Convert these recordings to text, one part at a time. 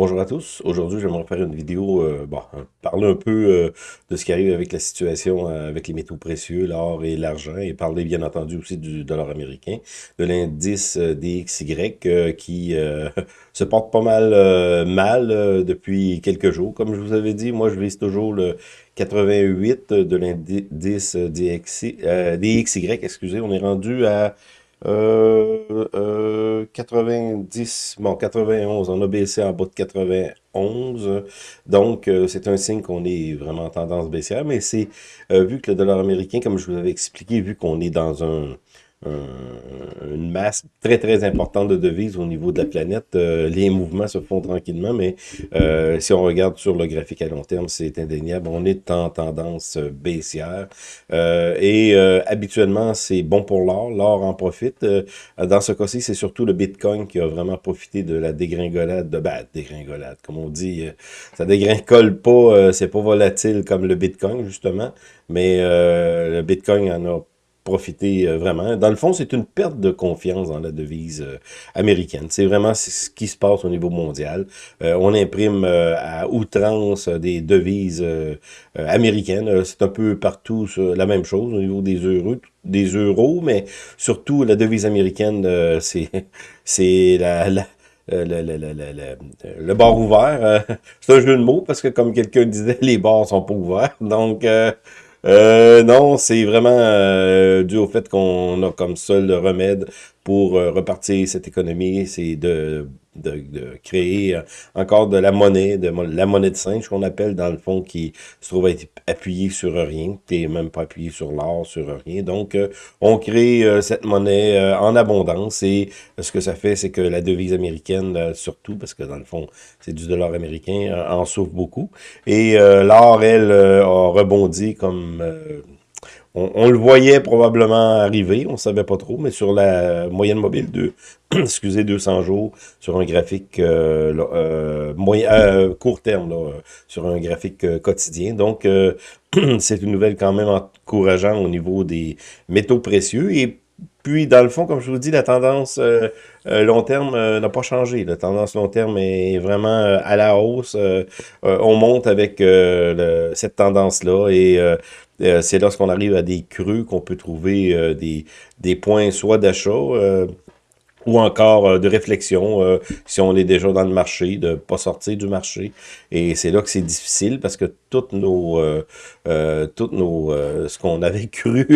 Bonjour à tous. Aujourd'hui, j'aimerais faire une vidéo, euh, bon, hein, parler un peu euh, de ce qui arrive avec la situation euh, avec les métaux précieux, l'or et l'argent, et parler bien entendu aussi du dollar américain, de l'indice DXY qui se porte pas mal mal depuis quelques jours. Comme je vous avais dit, moi je vise toujours le 88 de l'indice DXY, excusez, on est rendu à euh, 90, euh, bon, 91, on a baissé en bas de 91, donc euh, c'est un signe qu'on est vraiment en tendance baissière, mais c'est, euh, vu que le dollar américain, comme je vous avais expliqué, vu qu'on est dans un, une masse très, très importante de devises au niveau de la planète. Euh, les mouvements se font tranquillement, mais euh, si on regarde sur le graphique à long terme, c'est indéniable. On est en tendance baissière. Euh, et habituellement, c'est bon pour l'or. L'or en profite. dans ce cas-ci, c'est surtout le Bitcoin qui a vraiment profité de la dégringolade, de bah, dégringolade, comme on dit. ça dégringole pas, c'est pas volatile comme le Bitcoin, justement. Mais le Bitcoin en a profiter euh, vraiment. Dans le fond, c'est une perte de confiance dans la devise euh, américaine. C'est vraiment ce qui se passe au niveau mondial. Euh, on imprime à outrance des devises américaines. c'est un peu partout la même chose au niveau des euros, des euros, mais surtout la devise américaine, c'est c'est la, le, le, le, bar ouvert. c'est un jeu de mots parce que comme quelqu'un disait, les bars sont pas ouverts. Donc, euh, non, c'est vraiment euh, dû au fait qu'on a comme seul remède pour euh, repartir cette économie, c'est de, de, de, créer euh, encore de la monnaie, de la monnaie de singe qu'on appelle dans le fond, qui se trouve être appuyée sur rien, qui même pas appuyé sur l'or, sur rien. Donc, on crée cette monnaie en abondance et ce que ça fait, c'est que la devise américaine, surtout, parce que dans le fond, c'est du dollar américain, en souffre beaucoup. Et l'or, elle, a rebondi comme on, le voyait probablement arriver, on ne savait pas trop, mais sur la moyenne mobile de excusez 200 jours sur un graphique euh, euh, euh, court terme, sur un graphique quotidien. Donc, c'est une nouvelle quand même encourageante au niveau des métaux précieux. Et puis, dans le fond, comme je vous dis, la tendance long terme n'a pas changé. La tendance long terme est vraiment à la hausse. on monte avec cette tendance-là et euh, c'est lorsqu'on arrive à des creux qu'on peut trouver euh, des, points soit d'achat euh, ou encore de réflexion si on est déjà dans le marché, de pas sortir du marché. Et c'est là que c'est difficile parce que toutes nos, toutes nos, ce qu'on avait cru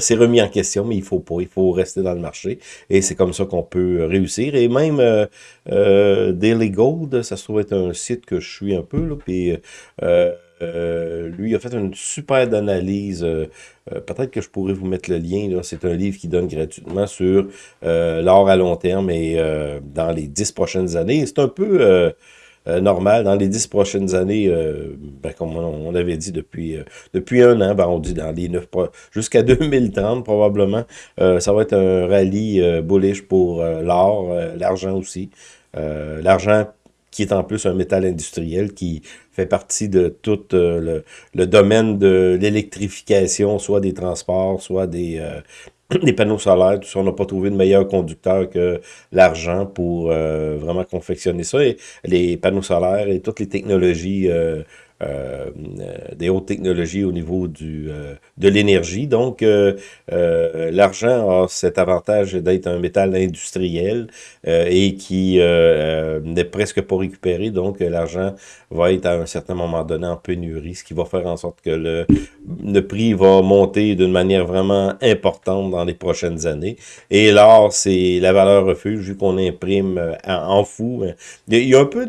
s'est remis en question, mais il faut pas, il faut rester dans le marché. Et c'est comme ça qu'on peut réussir. Et même Daily Gold, ça se trouve être un site que je suis un peu là, euh, lui, a fait une super analyse. Euh, euh, peut-être que je pourrais vous mettre le lien. C'est un livre qui donne gratuitement sur l'or à long terme et dans les dix prochaines années. C'est un peu normal. Dans les dix prochaines années, ben, comme on, avait dit depuis depuis un an, ben, on dit dans les neuf jusqu'à 2030 probablement, ça va être un rallye bullish pour l'or, l'argent aussi. l'argent qui est en plus un métal industriel qui fait partie de tout euh, le, domaine de l'électrification, soit des transports, soit des, euh, des panneaux solaires. Tout ça, on n'a pas trouvé de meilleur conducteur que l'argent pour euh, vraiment confectionner ça. Et les panneaux solaires et toutes les technologies euh, des hautes technologies au niveau du euh, de l'énergie. Donc, euh, l'argent a cet avantage d'être un métal industriel et qui n'est presque pas récupéré. Donc, l'argent va être à un certain moment donné en pénurie, ce qui va faire en sorte que le, le prix va monter d'une manière vraiment importante dans les prochaines années. Et l'or, c'est la valeur refuge, vu qu'on imprime en, fou. Il y a un peu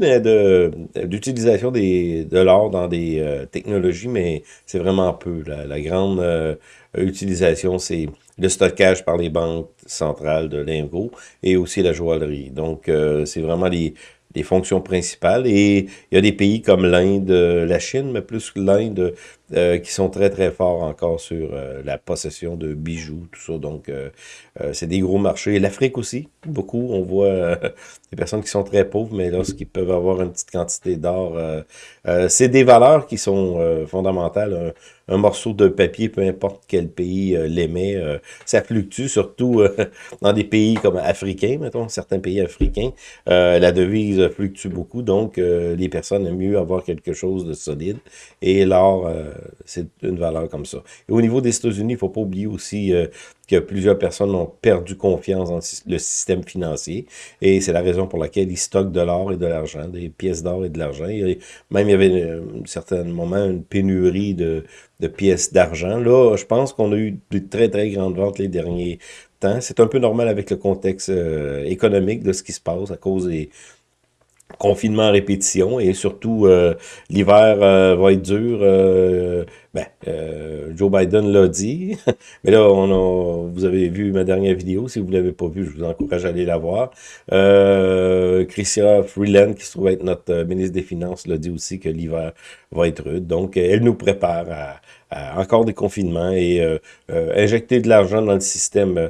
d'utilisation de, de l'or dans des euh, technologies, mais c'est vraiment peu. La, grande euh, utilisation, c'est le stockage par les banques centrales de lingots et aussi la joaillerie. Donc, euh, c'est vraiment les, les fonctions principales. Et il y a des pays comme l'Inde, la Chine, mais plus l'Inde, euh, qui sont très, très forts encore sur euh, la possession de bijoux, tout ça. Donc, euh, c'est des gros marchés. L'Afrique aussi, beaucoup. On voit des personnes qui sont très pauvres, mais lorsqu'ils peuvent avoir une petite quantité d'or, c'est des valeurs qui sont fondamentales. Un, morceau de papier, peu importe quel pays l'émet, ça fluctue, surtout dans des pays comme africains, mettons, certains pays africains. la devise fluctuent beaucoup, donc les personnes aiment mieux avoir quelque chose de solide. Et l'or, c'est une valeur comme ça. Et au niveau des États-Unis, il ne faut pas oublier aussi que plusieurs personnes ont perdu confiance dans le système financier. Et c'est la raison pour laquelle ils stockent de l'or et de l'argent, des pièces d'or et de l'argent. Même il y avait à un certain moment une pénurie de, de pièces d'argent. Là, je pense qu'on a eu de très, très grandes ventes les derniers temps. C'est un peu normal avec le contexte euh, économique de ce qui se passe à cause des confinement à répétition et surtout euh, l'hiver euh, va être dur. Euh, ben, Joe Biden l'a dit, mais là on a, vous avez vu ma dernière vidéo. Si vous l'avez pas vue, je vous encourage à aller la voir. Christian Freeland, qui se trouve être notre ministre des Finances, l'a dit aussi que l'hiver va être rude. Donc, elle nous prépare à, encore des confinements et injecter de l'argent dans le système.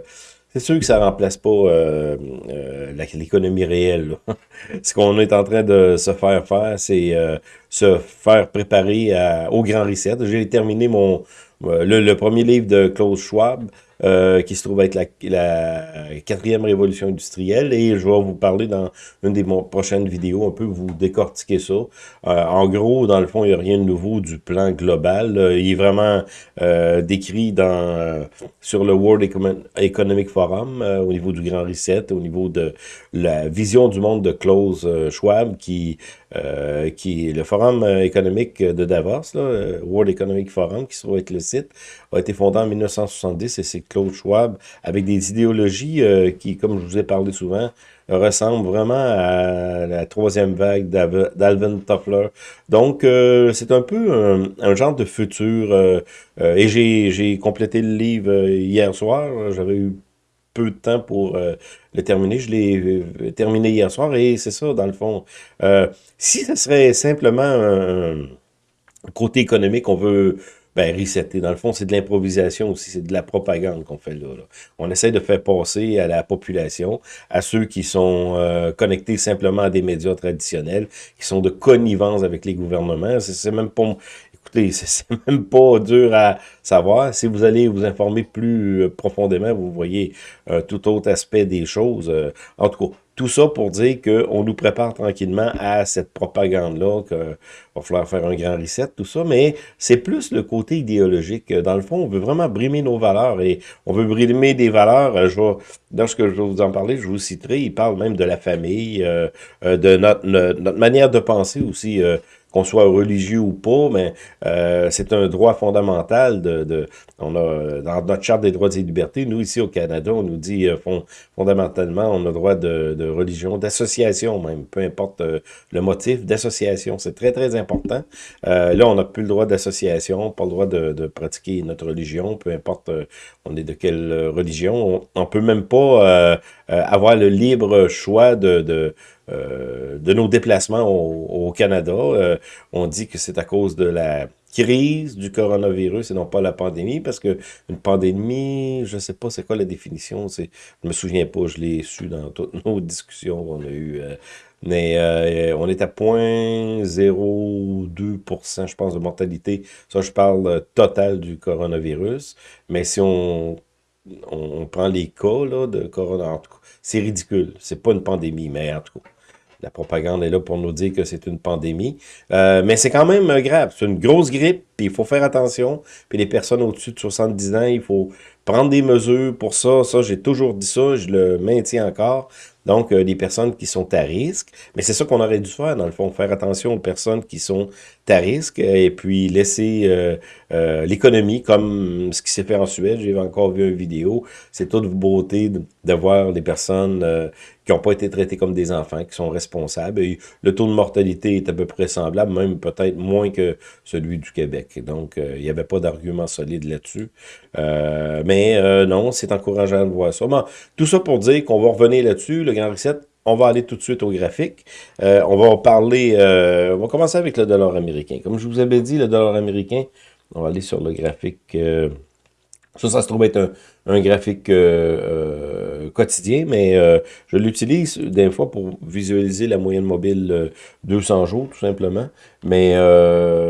C'est sûr que ça remplace pas euh, euh, l'économie réelle. Ce qu'on est en train de se faire faire, c'est euh, se faire préparer au grand reset. J'ai terminé mon le, premier livre de Klaus Schwab. Euh, qui se trouve être la, quatrième révolution industrielle. Et je vais vous parler dans une des prochaines vidéos, un peu vous décortiquer ça. Euh, en gros, dans le fond, il n'y a rien de nouveau du plan global. il est vraiment euh, décrit dans sur le World Economic Forum, au niveau du Grand Reset, au niveau de la vision du monde de Klaus Schwab, qui euh, qui le Forum économique de Davos, là, World Economic Forum, qui se trouve être le site, a été fondé en 1970 et c'est Claude Schwab avec des idéologies euh, qui, comme je vous ai parlé souvent, ressemblent vraiment à la troisième vague d'Alvin Toffler. Donc, euh, c'est un peu un, genre de futur. et j'ai complété le livre hier soir. J'avais eu peu de temps pour le terminer. Je l'ai terminé hier soir et c'est ça, dans le fond. si ce serait simplement un côté économique, on veut ben, resetter. Dans le fond, c'est de l'improvisation aussi, c'est de la propagande qu'on fait là, On essaie de faire passer à la population, à ceux qui sont euh, connectés simplement à des médias traditionnels, qui sont de connivence avec les gouvernements. C'est même pas... Écoutez, c'est même pas dur à savoir. Si vous allez vous informer plus euh, profondément, vous voyez euh, tout autre aspect des choses. en tout cas, tout ça pour dire qu'on nous prépare tranquillement à cette propagande-là, qu'il va falloir faire un grand reset, tout ça, mais c'est plus le côté idéologique. Dans le fond, on veut vraiment brimer nos valeurs et on veut brimer des valeurs. Je vais, lorsque je vais vous en parler, je vous citerai, il parle même de la famille, euh, euh, de notre, manière de penser aussi. Euh, qu'on soit religieux ou pas, mais euh, c'est un droit fondamental de, de, on a dans notre charte des droits et libertés, nous ici au Canada, on nous dit euh, fondamentalement on a droit de, de religion, d'association même, peu importe euh, le motif, d'association, c'est très très important. Euh, là, on n'a plus le droit d'association, pas le droit de, de, pratiquer notre religion, peu importe on est de quelle religion, on, on peut même pas avoir le libre choix de, de euh, de nos déplacements au, Canada. Euh, on dit que c'est à cause de la crise du coronavirus et non pas la pandémie, parce que une pandémie, je sais pas c'est quoi la définition, je me souviens pas, je l'ai su dans toutes nos discussions qu'on a eues, euh, mais on est à 0.02%, je pense, de mortalité. Ça, je parle total du coronavirus, mais si on, on, prend les cas là, de corona, en tout cas, c'est ridicule. C'est pas une pandémie, mais en tout cas, la propagande est là pour nous dire que c'est une pandémie. Euh, mais c'est quand même grave. C'est une grosse grippe, puis il faut faire attention. Puis les personnes au-dessus de 70 ans, il faut prendre des mesures pour ça. Ça, j'ai toujours dit ça, je le maintiens encore. Donc, euh, des personnes qui sont à risque. Mais c'est ça qu'on aurait dû faire, dans le fond, faire attention aux personnes qui sont à risque et puis laisser euh, euh, l'économie comme ce qui s'est fait en Suède. J'ai encore vu une vidéo. C'est toute beauté de, voir des personnes qui n'ont pas été traitées comme des enfants, qui sont responsables. Le taux de mortalité est à peu près semblable, même peut-être moins que celui du Québec. Donc, il n'y avait pas d'argument solide là-dessus. mais non, c'est encourageant de voir ça. tout ça pour dire qu'on va revenir là-dessus. Le Grand Reset on va aller tout de suite au graphique. Euh, on va parler, euh, on va commencer avec le dollar américain. Comme je vous avais dit, le dollar américain, on va aller sur le graphique. Euh, ça, ça se trouve être un, graphique quotidien, mais je l'utilise des fois pour visualiser la moyenne mobile 200 jours, tout simplement. Mais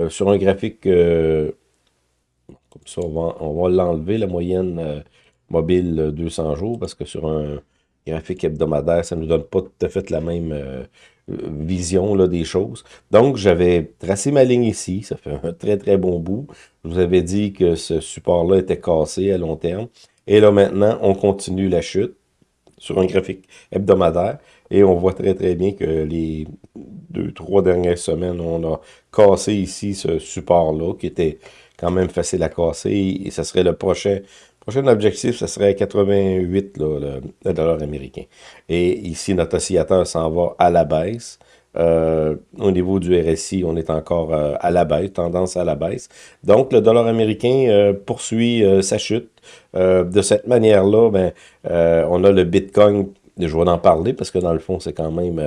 sur un graphique, comme ça, on va, on va l'enlever, la moyenne mobile 200 jours, parce que sur un graphique hebdomadaire, ça ne nous donne pas tout à fait la même euh, vision là, des choses. Donc, j'avais tracé ma ligne ici. Ça fait un très, très bon bout. Je vous avais dit que ce support-là était cassé à long terme. Et là, maintenant, on continue la chute sur un graphique hebdomadaire. Et on voit très, très bien que les deux, trois dernières semaines, on a cassé ici ce support-là, qui était quand même facile à casser. Et ça serait le prochain prochain objectif, ce serait 88, le, dollar américain. Et ici, notre oscillateur s'en va à la baisse. Euh, au niveau du RSI, on est encore euh, à la baisse, tendance à la baisse. Donc, le dollar américain euh, poursuit sa chute. de cette manière-là, ben, on a le Bitcoin, je vais en parler parce que dans le fond, c'est quand même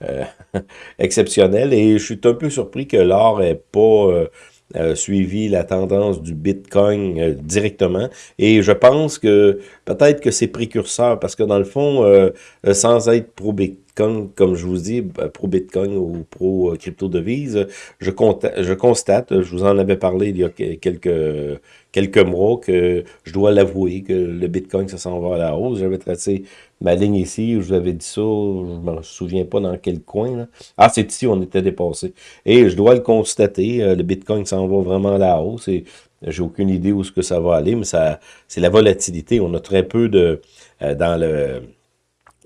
exceptionnel. Et je suis un peu surpris que l'or n'est pas euh, suivi la tendance du Bitcoin euh, directement. Et je pense que peut-être que c'est précurseur, parce que dans le fond, euh, sans être pro-Bitcoin, comme je vous dis, pro-Bitcoin ou pro-crypto-devise, je, je constate, je vous en avais parlé il y a quelques quelques mois que je dois l'avouer que le Bitcoin, ça s'en va à la hausse. J'avais tracé ma ligne ici, je vous avais dit ça, je me souviens pas dans quel coin. Ah, c'est ici, on était dépassé. Et je dois le constater, euh, le Bitcoin s'en va vraiment à la hausse et j'ai aucune idée où ce que ça va aller, mais ça c'est la volatilité. On a très peu de... Euh, dans le...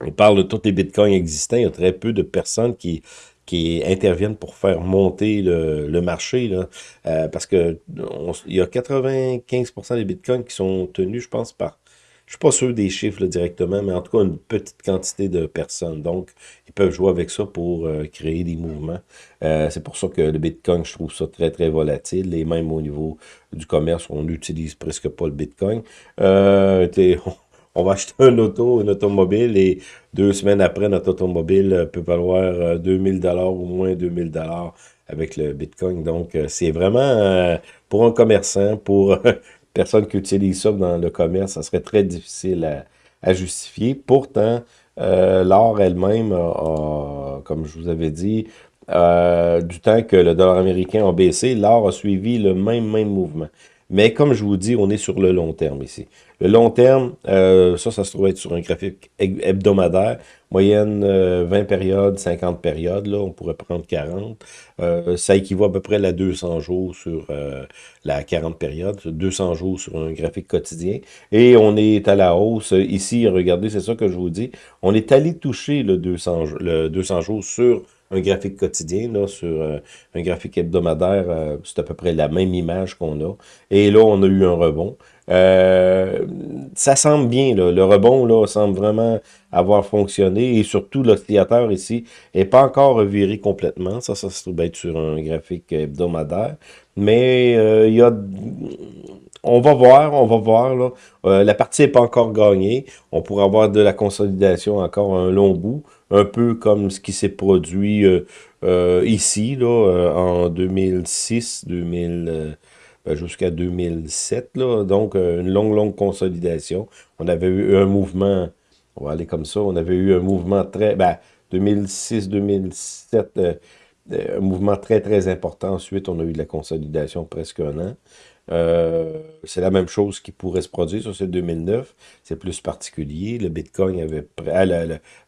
On parle de tous les bitcoins existants, il y a très peu de personnes qui interviennent pour faire monter le, marché, euh, parce que il y a 95% des bitcoins qui sont tenus, je pense, par, je suis pas sûr des chiffres directement, mais en tout cas une petite quantité de personnes. Donc, ils peuvent jouer avec ça pour euh, créer des mouvements. Euh, c'est pour ça que le Bitcoin, je trouve ça très, très volatile. Et même au niveau du commerce, on n'utilise presque pas le Bitcoin. on va acheter un auto, une automobile, et deux semaines après, notre automobile euh, peut valoir 2000 euh, dollars ou moins 2000 dollars avec le Bitcoin. Donc, euh, c'est vraiment, pour un commerçant, pour personne qui utilise ça dans le commerce, ça serait très difficile à, justifier. Pourtant, l'or elle-même comme je vous avais dit, du temps que le dollar américain a baissé, l'or a suivi le même, même mouvement. Mais comme je vous dis, on est sur le long terme ici. Le long terme, euh, ça, ça se trouve être sur un graphique hebdomadaire. Moyenne 20 euh, périodes, 50 périodes, là, on pourrait prendre 40. Euh, ça équivaut à peu près à 200 jours sur la 40 périodes, 200 jours sur un graphique quotidien. Et on est à la hausse. Ici, regardez, c'est ça que je vous dis. On est allé toucher le 200, le 200 jours sur un graphique quotidien, là, sur euh, un graphique hebdomadaire, euh, c'est à peu près la même image qu'on a. Et là, on a eu un rebond. Euh, ça semble bien, là. le rebond là, semble vraiment avoir fonctionné et surtout l'oscillateur ici n'est pas encore reviré complètement. Ça, ça se trouve être sur un graphique hebdomadaire. Mais il y a on va voir, on va voir. Là. la partie n'est pas encore gagnée. On pourrait avoir de la consolidation encore un long bout un peu comme ce qui s'est produit euh, euh, ici, là, euh, en 2006, 2000, ben, jusqu'à 2007, là, donc une longue, longue consolidation. On avait eu un mouvement, on va aller comme ça, on avait eu un mouvement très, ben, 2006-2007, un mouvement très, très important. Ensuite, on a eu de la consolidation presque un an. Euh, c'est la même chose qui pourrait se produire sur ce 2009. C'est plus particulier. Le Bitcoin avait... Ah,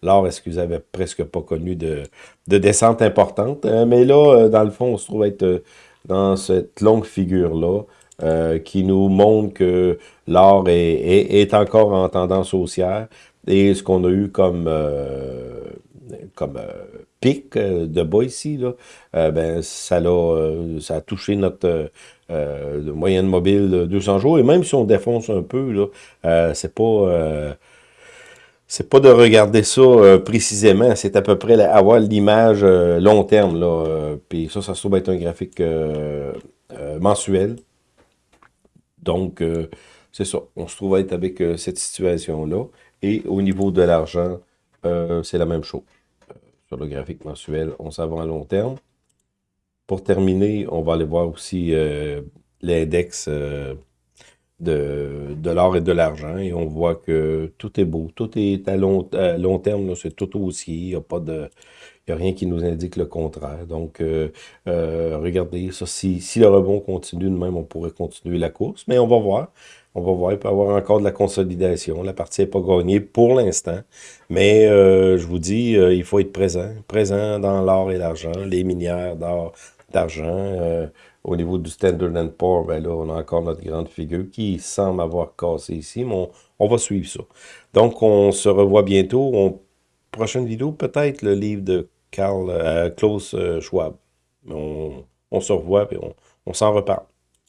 L'or, excusez, avait presque pas connu de, de descente importante. Euh, mais là, euh, dans le fond, on se trouve être dans cette longue figure-là qui nous montre que l'or est, est, encore en tendance haussière. Et ce qu'on a eu comme, comme pic de bas ici, là, ben, ça, a, ça a touché notre euh, moyenne mobile de 200 jours. Et même si on défonce un peu, là, euh, c'est pas... Euh, c'est pas de regarder ça précisément, c'est à peu près avoir l'image long terme. Là, puis ça, ça se trouve être un graphique mensuel. Donc, c'est ça. On se trouve être avec cette situation-là. Et au niveau de l'argent, c'est la même chose. sur le graphique mensuel, on s'en va à long terme. Pour terminer, on va aller voir aussi euh, l'index euh, de, l'or et de l'argent et on voit que tout est beau, tout est à long, terme, c'est tout haussier, il n'y a rien qui nous indique le contraire. Donc, euh, euh, regardez, ça, si, si le rebond continue de même, on pourrait continuer la course. Mais on va voir. On va voir, il peut y avoir encore de la consolidation. La partie n'est pas gagnée pour l'instant. Mais euh, je vous dis, il faut être présent. Présent dans l'or et l'argent, les minières d'or, d'argent. Au niveau du Standard Poor's, ben là, on a encore notre grande figure qui semble avoir cassé ici, mais on, va suivre ça. Donc, on se revoit bientôt. prochaine vidéo, peut-être le livre de euh, Klaus euh, Schwab. On, se revoit et on s'en reparle.